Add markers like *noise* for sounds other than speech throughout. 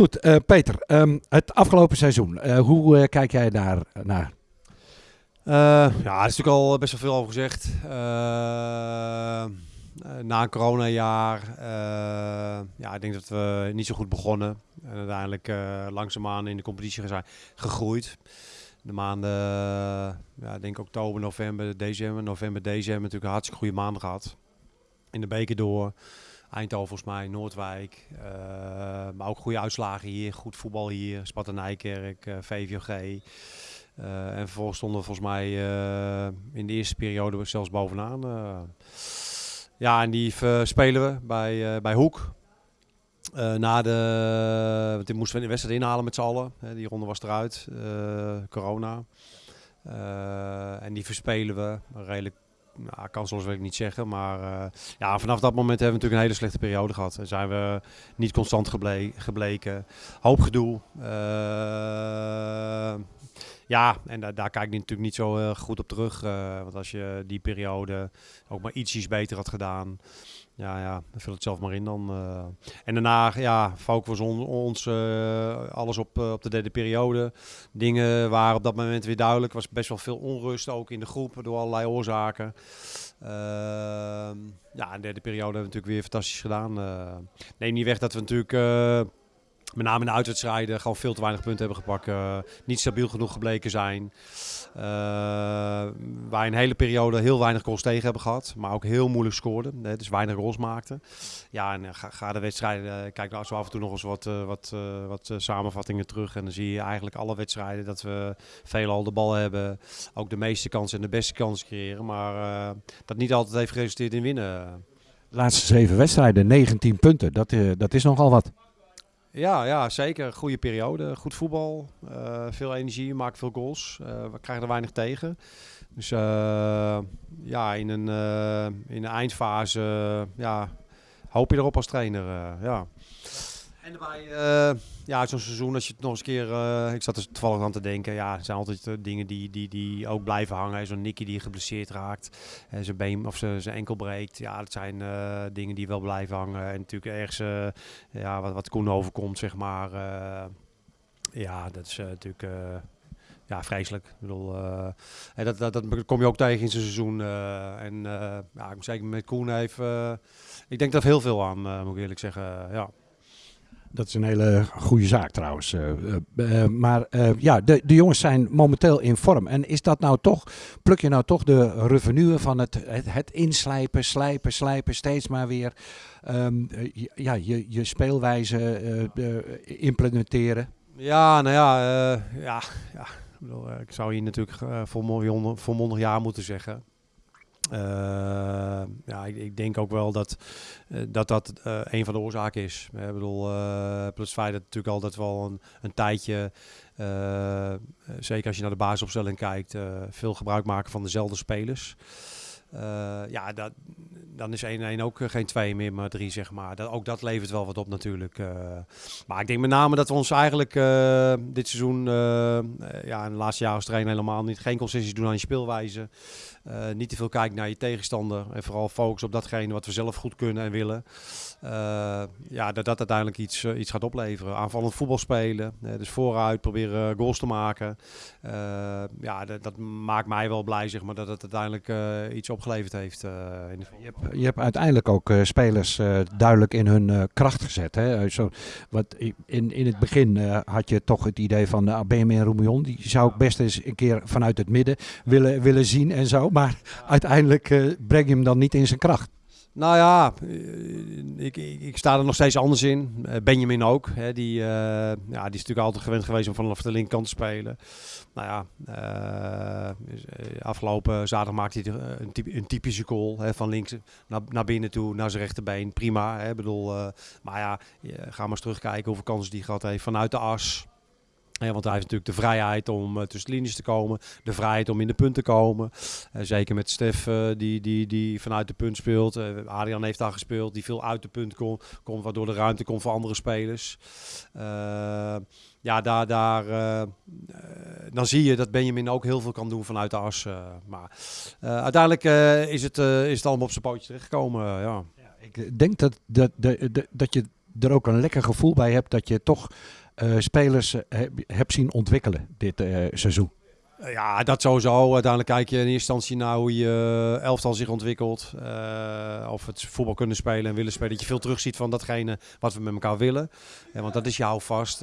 Goed, eh, Peter, ehm, het afgelopen seizoen, eh, hoe eh, kijk jij daar naar? Ja, er is natuurlijk al best wel veel over gezegd. Na een coronajaar, ja, ik denk dat we niet zo goed begonnen. En uiteindelijk langzaamaan in de competitie zijn gegroeid. De maanden, ja, denk oktober, november, december, november, december natuurlijk een hartstikke goede maanden gehad. In de beker door. Eindhoven volgens mij, Noordwijk. eh, maar ook goede uitslagen hier, goed voetbal hier. Sparta Nijkerk, eh, VVOG. Eh, en vervolgens stonden we volgens mij in de eerste periode zelfs bovenaan. ja, en die spelen we bij, bij Hoek. Na de, want dit moesten we de wedstrijd inhalen met z'n allen. Die ronde was eruit, corona. En die verspelen we redelijk, nou, kansloos wil ik niet zeggen. Maar eh, ja, vanaf dat moment hebben we natuurlijk een hele slechte periode gehad. En zijn we niet constant geble- gebleken. Hoop gedoe. Eh, ja, en daar, daar kijk ik natuurlijk niet zo eh, goed op terug. eh, want als je die periode ook maar ietsjes beter had gedaan. Ja, ja, dan vul het zelf maar in dan. eh. En daarna, ja, focussen we ons, ons alles op, op de derde periode. Dingen waren op dat moment weer duidelijk. Was best wel veel onrust ook in de groep door allerlei oorzaken. Ehm, ja, in de derde periode hebben we natuurlijk weer fantastisch gedaan. Neem niet weg dat we natuurlijk... met name in de uitwedstrijden gewoon veel te weinig punten hebben gepakt. eh, niet stabiel genoeg gebleken zijn. Eh waar een hele periode heel weinig goals tegen hebben gehad. Maar ook heel moeilijk scoorden. hè, dus weinig goals maakten. Ja, en eh, ga, de wedstrijden... kijk nou zo af en toe nog eens wat, wat, wat samenvattingen terug. En dan zie je eigenlijk alle wedstrijden dat we veelal de bal hebben. Ook de meeste kansen en de beste kansen creëren. Maar dat niet altijd heeft geresulteerd in winnen. De laatste zeven wedstrijden, 19 punten, dat, dat is nogal wat. Ja, ja, zeker. Goede periode. Goed voetbal. eh, veel energie. Maakt veel goals. Eh, we krijgen er weinig tegen. Dus eh, ja, in een, in een eindfase ja, hoop je erop als trainer. ja. En daarbij, eh, ja, zo'n seizoen, als je het nog eens een keer... eh, ik zat er toevallig aan te denken. Ja, er zijn altijd eh, dingen die, die, die ook blijven hangen. Zo'n Nicky die geblesseerd raakt. En zijn been of zijn zijn enkel breekt. Ja, dat zijn dingen die wel blijven hangen. En natuurlijk ergens... ja, wat, wat Koen overkomt, zeg maar. ja, dat is natuurlijk ja, vreselijk. Ik bedoel, en dat, dat, dat kom je ook tegen in zijn seizoen. en ja, ik moet zeker met Koen heeft... ik denk daar heel veel aan, moet ik eerlijk zeggen. ja. Dat is een hele goede zaak trouwens. eh, eh, eh, maar ja, de, de jongens zijn momenteel in vorm. En is dat nou toch, pluk je nou toch de revenue van het, het, inslijpen, slijpen, slijpen, steeds maar weer ehm, eh, ja, je, je speelwijze implementeren? Ja, nou ja, ja, ja. Ik, bedoel, ik zou hier natuurlijk volmondig, volmondig ja moeten zeggen. Eh, ja, ik, ik denk ook wel dat eh, dat, dat eh, een van de oorzaken is. Ik bedoel, plus het feit dat natuurlijk altijd wel een, een tijdje, zeker als je naar de basisopstelling kijkt, veel gebruik maken van dezelfde spelers. Eh, ja, dat, dan is 1-1 ook eh, geen 2 meer, maar 3 zeg maar. Dat, ook dat levert wel wat op natuurlijk. eh. maar ik denk met name dat we ons eigenlijk dit seizoen, ja, in de laatste jaren als trainer helemaal niet, geen concessies doen aan je speelwijze. Niet te veel kijken naar je tegenstander en vooral focus op datgene wat we zelf goed kunnen en willen. Ja, dat dat uiteindelijk iets, iets gaat opleveren. Aanvallend voetbal spelen, dus vooruit proberen goals te maken. Ja, dat, dat maakt mij wel blij zeg maar, dat het uiteindelijk iets opgeleverd heeft. eh, in Je hebt, je uiteindelijk ook eh, spelers eh, duidelijk in hun kracht gezet. Hè? Zo, wat, in, in het begin had je toch het idee van uh, Benjamin Roemion. Die zou ik best eens een keer vanuit het midden willen, willen zien en zo. Maar uiteindelijk breng je hem dan niet in zijn kracht. Nou ja, eh, ik, ik, ik sta er nog steeds anders in. Eh, Benjamin ook. Hè, die, eh, ja, die is natuurlijk altijd gewend geweest om vanaf de linkerkant te spelen. Nou ja, afgelopen zaterdag maakte hij een, typ- een typische goal. Hè, van links naar, naar binnen toe, naar zijn rechterbeen. Prima. Hè, bedoel, eh, maar ja, ga maar eens terugkijken hoeveel kansen die gehad heeft vanuit de as. Ja, want hij heeft natuurlijk de vrijheid om eh, tussen de linies te komen. De vrijheid om in de punt te komen. Eh, zeker met Stef eh, die, die, die vanuit de punt speelt. Adrian heeft daar gespeeld. Die veel uit de punt komt. komt waardoor de ruimte komt voor andere spelers. Ja, daar, daar, dan zie je dat Benjamin ook heel veel kan doen vanuit de as. maar uiteindelijk is, het, is het allemaal op zijn pootje terechtgekomen. eh, ja. Ik denk dat, dat, dat- dat je er ook een lekker gevoel bij hebt dat je toch spelers hebt zien ontwikkelen dit seizoen. Ja, dat sowieso. Uiteindelijk kijk je in eerste instantie naar hoe je elftal zich ontwikkelt. Of het voetbal kunnen spelen en willen spelen. Dat je veel terugziet van datgene wat we met elkaar willen. Ja, want dat is jou vast.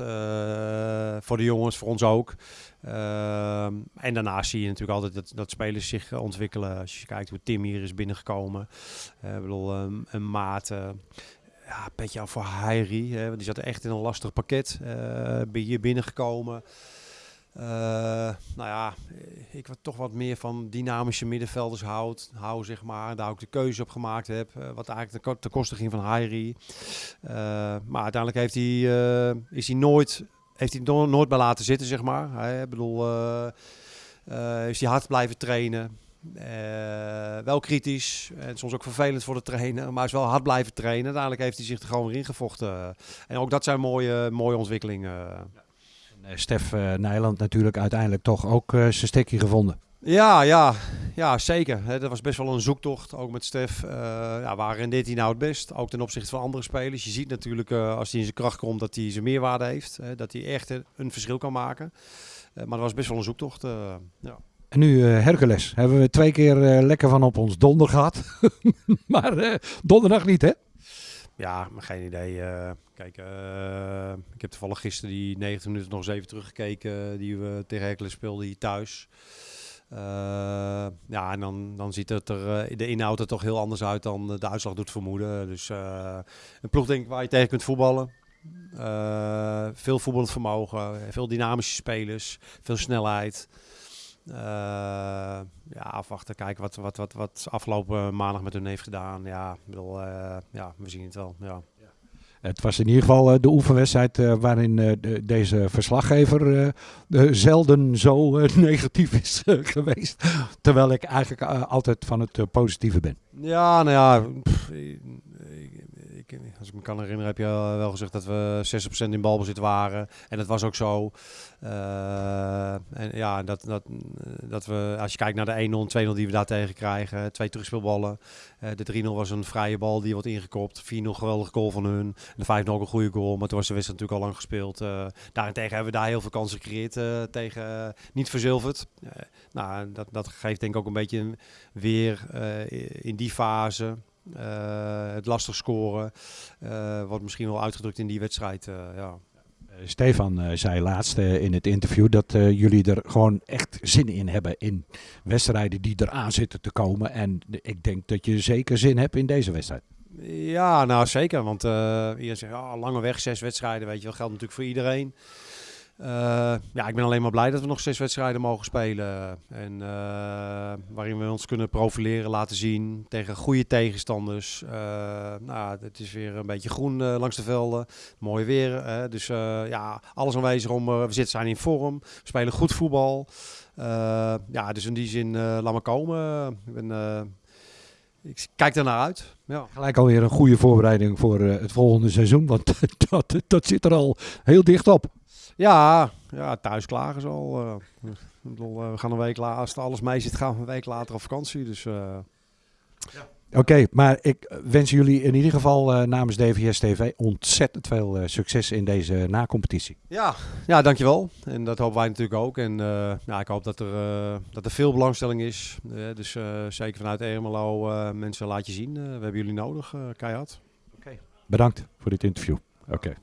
Voor de jongens, voor ons ook. En daarnaast zie je natuurlijk altijd dat, dat spelers zich ontwikkelen. Als je kijkt hoe Tim hier is binnengekomen. een maat ja, petje af voor Heiri. Hè, die zat echt in een lastig pakket. Uh, hier binnengekomen. Uh, nou ja, ik wat toch wat meer van dynamische middenvelders houd, hou, zeg maar. Daar ook de keuze op gemaakt heb. Uh, wat eigenlijk ten, ten koste ging van Hairi. Uh, maar uiteindelijk heeft hij, is hij nooit, heeft hij no nooit bij laten zitten, zeg maar. Hij, bedoel, is hij hard blijven trainen. Wel kritisch en soms ook vervelend voor de trainer, maar is wel hard blijven trainen. Uiteindelijk heeft hij zich er gewoon in gevochten. En ook dat zijn mooie, mooie ontwikkelingen. Eh, Stef Nijland natuurlijk uiteindelijk toch ook zijn stekje gevonden. Ja, ja, ja zeker. He, dat was best wel een zoektocht, ook met Stef. Uh, ja, waar deed hij nou het best? Ook ten opzichte van andere spelers. Je ziet natuurlijk als hij in zijn kracht komt dat hij zijn meerwaarde heeft. Dat hij echt een verschil kan maken. maar dat was best wel een zoektocht. ja. En nu Hercules. Hebben we twee keer lekker van op ons donder gehad. *laughs* maar donderdag niet, hè? Ja, geen idee. Kijk, ik heb toevallig gisteren die 90 minuten nog even teruggekeken die we tegen Hercules speelden hier thuis. Ja, en dan, dan ziet het er de inhoud er toch heel anders uit dan de uitslag doet vermoeden. Dus een ploeg denk ik waar je tegen kunt voetballen. veel voetballend vermogen, veel dynamische spelers, veel snelheid. Uh, ja, afwachten, kijken wat, wat, wat, wat afgelopen maandag met hun heeft gedaan. Ja, bedoel, uh, ja, we zien het wel. Ja. Het was in ieder geval uh, de oefenwedstrijd waarin de, deze verslaggever zelden zo *laughs* negatief is geweest. Terwijl ik eigenlijk altijd van het positieve ben. Ja, nou ja, pff, als ik me kan herinneren, heb je wel gezegd dat we 60% in balbezit waren. En dat was ook zo. Uh, en ja, dat, dat, dat we, als je kijkt naar de 1-0 2-0 die we daar tegen krijgen, twee terugspeelballen. De 3-0 was een vrije bal die wordt ingekopt. 4-0 geweldige goal van hun. De 5-0 ook een goede goal, maar toen was de wedstrijd natuurlijk al lang gespeeld. Daarentegen hebben we daar heel veel kansen gecreëerd tegen niet verzilverd. nou, dat, dat geeft denk ik ook een beetje weer in die fase. Uh, het lastig scoren. Uh, wordt misschien wel uitgedrukt in die wedstrijd. Uh, ja. Stefan zei laatst in het interview dat jullie er gewoon echt zin in hebben in wedstrijden die eraan zitten te komen. En ik denk dat je zeker zin hebt in deze wedstrijd. Ja, nou zeker. Want iedereen zegt, oh, lange weg, zes wedstrijden, weet je wel, geldt natuurlijk voor iedereen. Uh, ja, ik ben alleen maar blij dat we nog zes wedstrijden mogen spelen. En uh, waarin we ons kunnen profileren, laten zien tegen goede tegenstanders. Uh, nou, het is weer een beetje groen langs de velden. Mooi weer. Dus ja, alles aanwezig om. we zitten zijn in vorm. We spelen goed voetbal. ja, dus in die zin, laat maar komen. Ik, ben, ik kijk er naar uit. Ja. Gelijk alweer een goede voorbereiding voor het volgende seizoen. Want *laughs* dat, dat zit er al heel dicht op. Ja, ja thuis klagen ze al. Uh, we gaan een week later, als alles mee zit, gaan we een week later op vakantie. Dus, uh, ja. Oké, maar ik wens jullie in ieder geval uh, namens DVS TV ontzettend veel succes in deze nacompetitie. Ja, ja, dankjewel. En dat hopen wij natuurlijk ook. En ja, ik hoop dat er, dat er veel belangstelling is. dus zeker vanuit Ermelo, mensen laat je zien. we hebben jullie nodig, keihard. Oké. Bedankt voor dit interview. Oké.